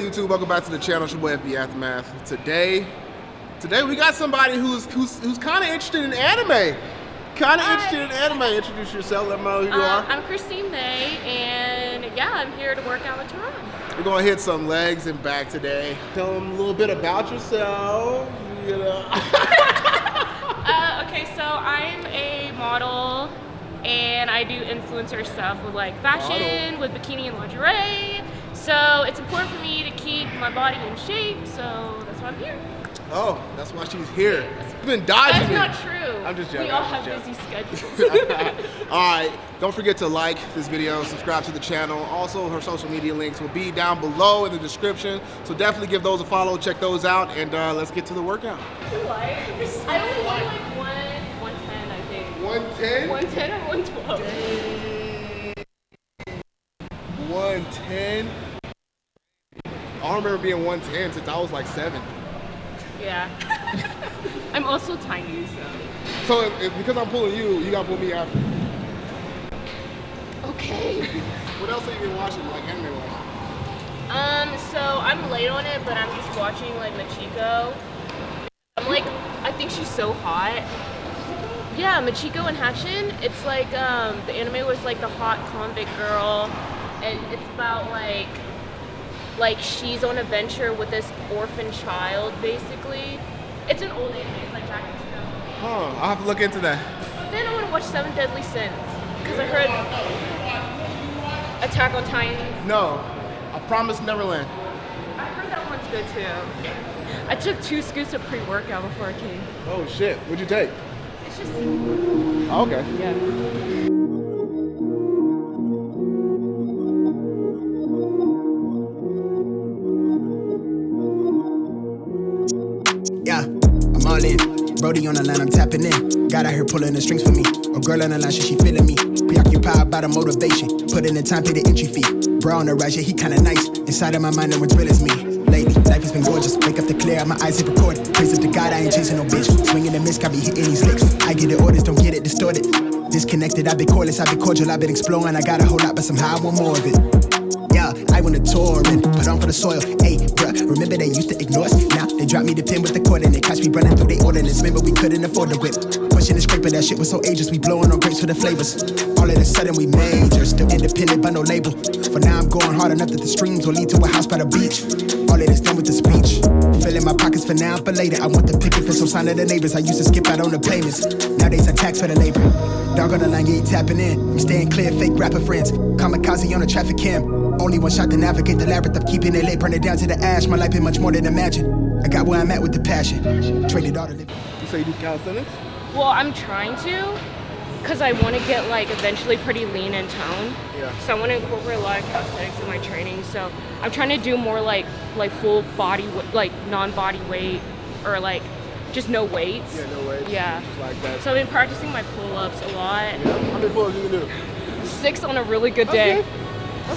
YouTube? Welcome back to the channel. It's your boy FB Aftermath. Today, today we got somebody who's who's who's kind of interested in anime. Kind of interested in anime. Introduce yourself. Let me know who you Uh, are. I'm Christine May, and yeah, I'm here to work out with Teron. We're gonna hit some legs and back today. Tell them a little bit about yourself. You know. Uh, okay, so I'm a model, and I do influencer stuff with like fashion, with bikini and lingerie. So it's important for me to keep my body in shape, so that's why I'm here. oh, that's why she's here. You've been dodging That's me. not true. I'm just joking. We all have just busy schedules. All right, don't forget to like this video, subscribe to the channel. Also, her social media links will be down below in the description. So definitely give those a follow, check those out, and uh, let's get to the workout. I only weigh like one, 110, I think. 110? 110 or 112. 110? I don't remember being 110 since I was like seven. Yeah. I'm also tiny, so. So if, if- because I'm pulling you, you gotta pull me after. Okay. What else have you been watching, like anime wise? Um, so I'm late on it, but I'm just watching like Michiko. I'm like, I think she's so hot. Yeah, Michiko and Hatchin. It's like um, the anime was like the hot convict girl, and it's about like, like she's on a venture with this orphan child, basically. It's an old anime. It's like back in 2000. Huh, I'll have to look into that. Then I want to watch Seven Deadly Sins because I heard Attack on Titan. No, I Promised Neverland. I heard that one's good too. I took two scoops of pre-workout before I came. Oh shit, what'd you take? It's just Oh, okay. Yeah, on the line, I'm tapping in. Got out here pulling the strings for me. A girl on the line, she, she feeling me. Preoccupied by the motivation. Put in the time, pay the entry fee. Bro on the rise, yeah, he kinda nice. Inside of my mind, no one's real as me. Lately, life has been gorgeous. Wake up to clear, my eyes hit record. Praise up to God, I ain't chasing no bitch. Swinging the miss, got me hitting these licks. I get the orders, don't get it distorted. Disconnected, I've been cordless, I've been cordial, I've been exploring. I got a whole lot, but somehow I want more of it. Yeah, I want tour and put on for the soil. Hey, bruh, remember they used to ignore us? Now they drop me the pin with the cord and they catch me running through they ordinance. Remember we couldn't afford the whip. Pushing the scraper, that shit was so ageless. We blowing on grapes for the flavors. All of a sudden we major, still independent but no label. For now I'm going hard enough that the streams will lead to a house by the beach. All of this done with the speech. Filling my pockets for now, but later. I want the picket for some sign of the neighbors. I used to skip out on the payments. Nowadays I tax for the labor. Dog on the line, yeah, he tapping in. I'm staying clear, fake rapper friends. Kamikaze on a traffic cam. Only one shot to navigate the labyrinth. I'm keeping it late, burn it down to the ash. My life been much more than imagine. I got where I'm at with the passion. Traded all the living. You say you do calisthenics? Well, I'm trying to, cause I want to get like eventually pretty lean and toned. Yeah. So I want to incorporate a lot of calisthenics in my training. So I'm trying to do more like like full body, like non-body weight, or like just no weights. Yeah, no way. Yeah. Just like that. So I've been practicing my pull-ups a lot. How many pulls you can do? Six on a really good day.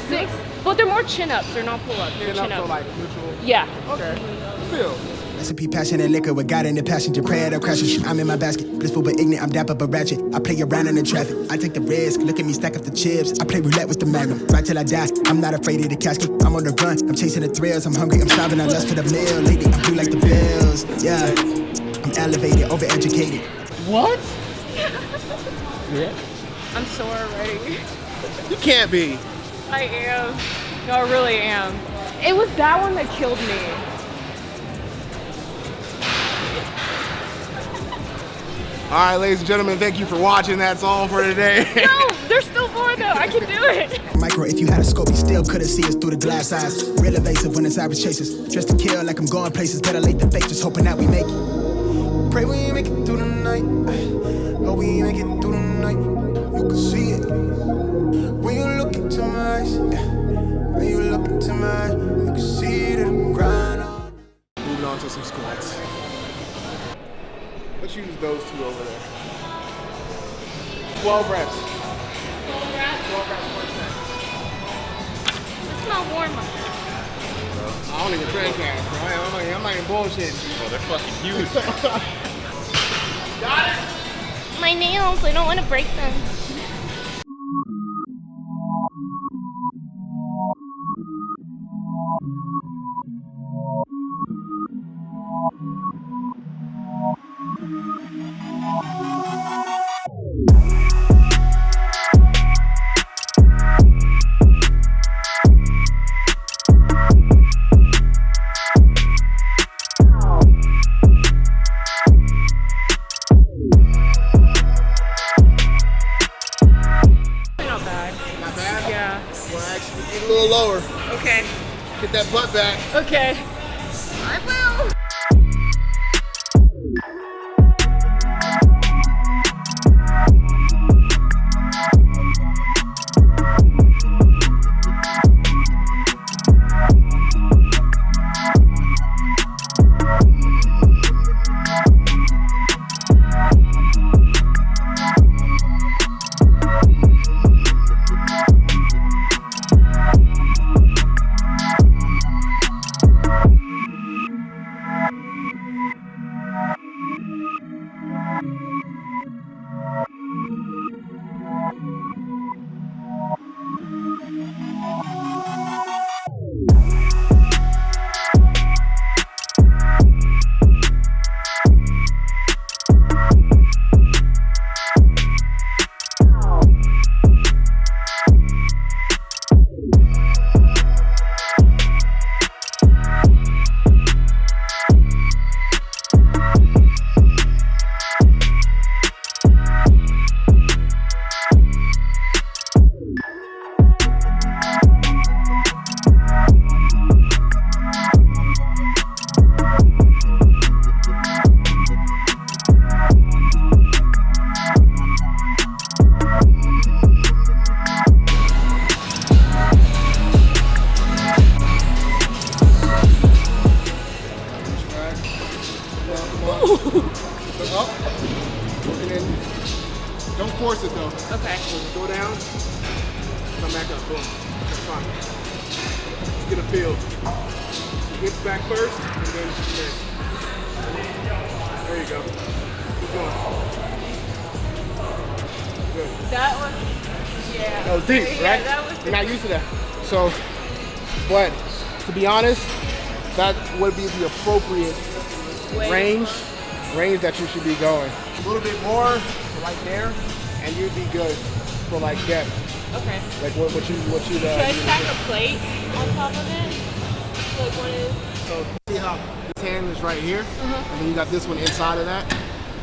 Six, but they're more chin-ups. They're not pull-ups. They're Chin up, chin-ups. so like neutral. yeah. Okay. Still. Recipe, passion, and liquor with God in the passenger. Prayer to crashes. I'm in my basket. Blissful but ignorant. I'm dapper but ratchet. I play around in the traffic. I take the risk. Look at me stack up the chips. I play roulette with the magnum. Right till I die. I'm not afraid of the casket. I'm on the run. I'm chasing the thrills. I'm hungry. I'm starving. I lust for the meal. Lately, I do like the bills. Yeah. I'm elevated, overeducated. What? Yeah. I'm sore already. You can't be. I am. No, I really am. It was that one that killed me. All right, ladies and gentlemen, thank you for watching. That's all for today. No, there's still more though. I can do it. Micro, if you had a scope, you still couldn't see us through the glass eyes. Real evasive when it's average chasers. Dressed to kill like I'm going places. Better late than fake, just hoping that we make it. Pray we make it through the night. Hope we make it through the night. You can see it. When you look into my eyes, yeah. When you look into my eyes, you can see it I'm grinding. Moving on to some squats. Let's use those two over there. 12 reps. 12 reps per set. It's not warm. I don't even train cast, bro. I'm not, I'm not even bullshitting. Oh, they're fucking huge. Got it? My nails, I don't want to break them. Go down, come back up. Boom. That's fine. Let's get a feel. So hips back first, and then there. There you go. Keep going. Good. That was. Yeah. That was deep, yeah, right? That was You're not used to that. So, but to be honest, that would be the appropriate Way. range, range that you should be going. A little bit more, right there, and you'd be good for like depth. Okay. Like what, what you, what you. Should I Uh, stack a plate on top of it? Like one is. so see how this hand is right here, and then you got this one inside of that,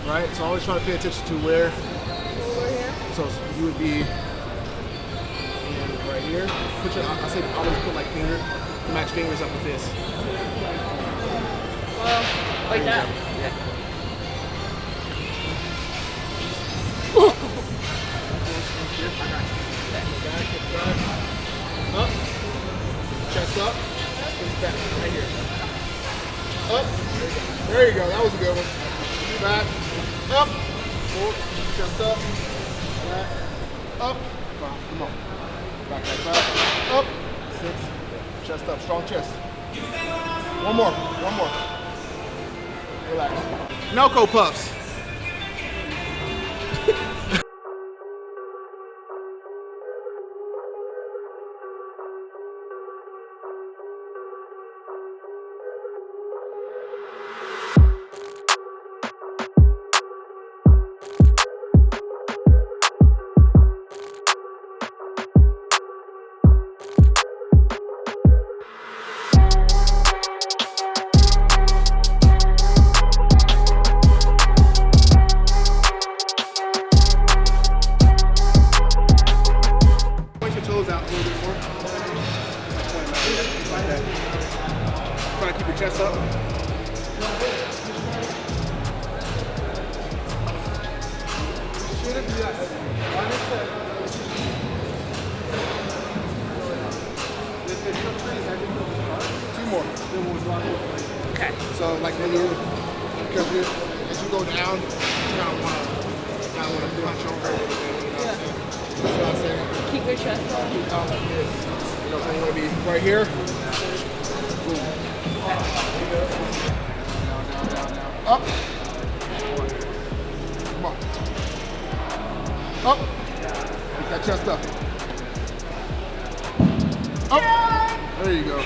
right? So always try to pay attention to where. Over here. So you would be right here. Put your, I say always put like finger, match fingers up with this. Well, like that. Up. Chest up. Back. Right here. Up. There you go. That was a good one. Back. Up. Forward. Chest up. Back. Up. Five. Come on. Back, back, back. Up. Six. Chest up. Strong chest. One more. One more. Relax. Nelco puffs. chest up. Two more. Then we'll drop it. Okay. So like when you, because you, as you go down, you kind of want to, kind of want to punch over. You know what I'm saying? That's what I'm saying. Keep your chest up. You know, so you want to be right here. Boom. Up. Come on. Up. Keep that chest up. Up. There you go.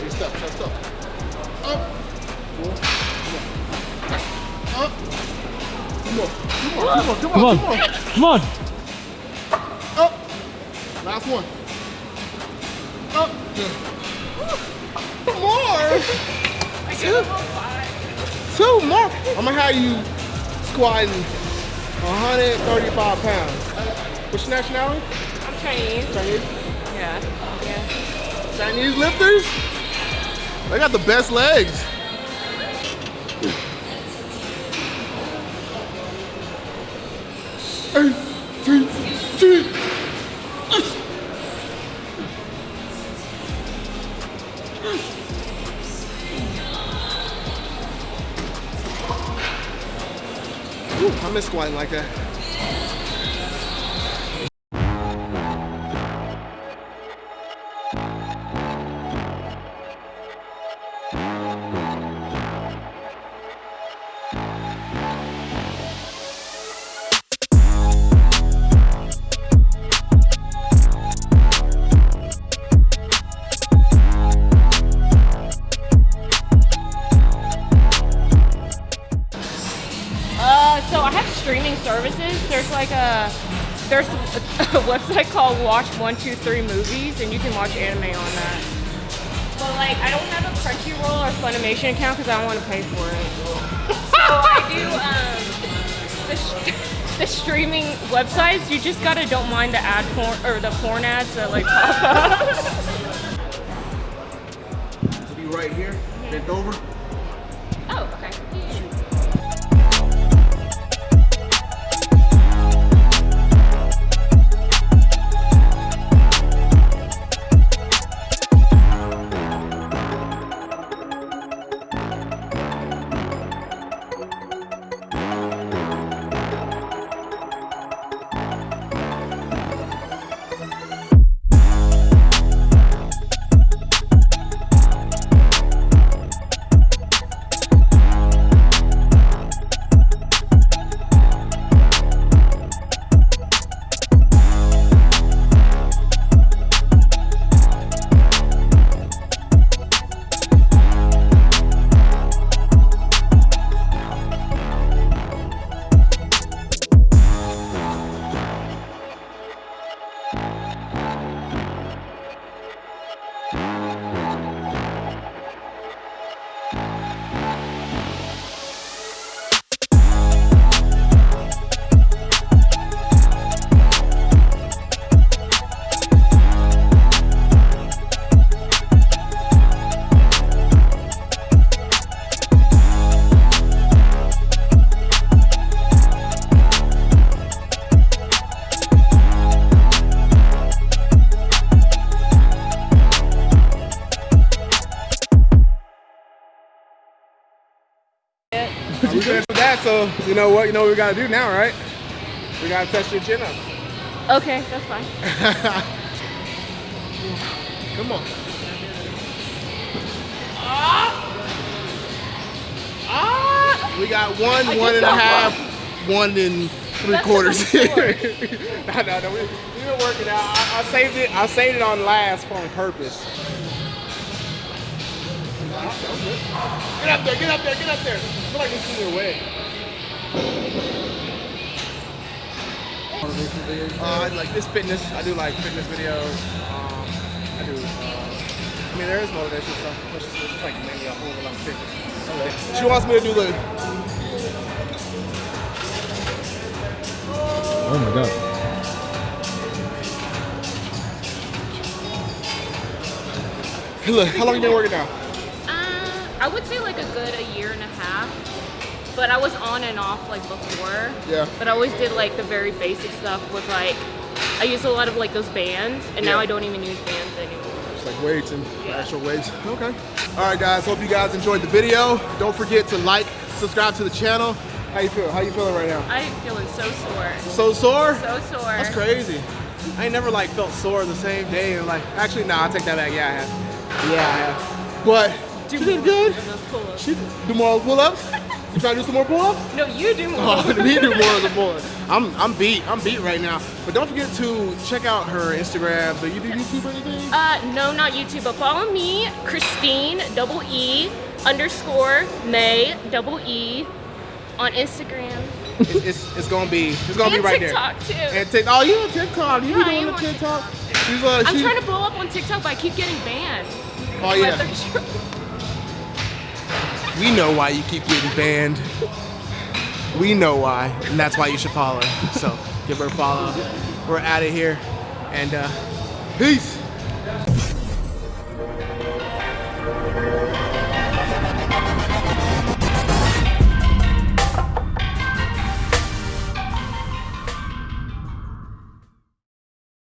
Your step, chest up. Up. Up. Come on. Come on. Come on. Come on. Come on. Come on. Up. Last one. Up. Good. Two. Two more. I'm gonna have you squatting 135 pounds. What's your nationality? I'm Chinese. Chinese. Yeah. Yeah. Chinese lifters? They got the best legs. Eight, Squatting like that. There's a, website called Watch One Two Three Movies, and you can watch anime on that. But like, I don't have a Crunchyroll or Funimation account because I don't want to pay for it. so I do um, the, the streaming websites. You just gotta don't mind the ad porn or the porn ads that like pop up. To be right here, bent over. That, so you know what? You know what we gotta do now, right? We gotta test your chin up. Okay, that's fine. Come on. Ah! Ah! We got one, I one and a half, one and three That's quarters. no, no, no. We, we've been working out. I, I saved it. I saved it on last for on purpose. Get up there! Get up there! Get up there! I feel like it's in your way. Uh, I like this fitness. I do like fitness videos. Um, I do. Uh, I mean, there is motivation stuff. But it's just, like mainly a whole lot of fitness. Okay. She wants me to do the. Oh my god. Look, how long you been working now? Uh, I would say like a good a year and a half. But I was on and off like before. Yeah. But I always did like the very basic stuff with like I used a lot of like those bands and now I don't even use bands anymore. Just like weights and Yeah. actual weights. Okay. All right, guys. Hope you guys enjoyed the video. Don't forget to like, subscribe to the channel. How you feel? How you feeling right now? I'm feeling so sore. So sore? So sore. That's crazy. I ain't never like felt sore the same day and like actually nah, I take that back. Yeah, I have. Yeah, I have. But Do she did good. And those pull-ups. She do more pull-ups. You trying to do some more pull-ups? No, you do more. Oh, me do more of the pull I'm I'm beat. I'm beat right now. But don't forget to check out her Instagram. Do you do YouTube or anything? Uh, no, not YouTube, but follow me, Christine, double E, underscore May, double E, on Instagram. it's, it's, it's gonna be it's gonna And be right TikTok, there. too. And TikTok. Oh, you on TikTok? You Yeah, doing the on TikTok? She's uh, I'm she, trying to blow up on TikTok, but I keep getting banned. Oh yeah. We know why you keep getting banned. We know why, and that's why you should follow her. So give her a follow. We're out of here, and uh, peace.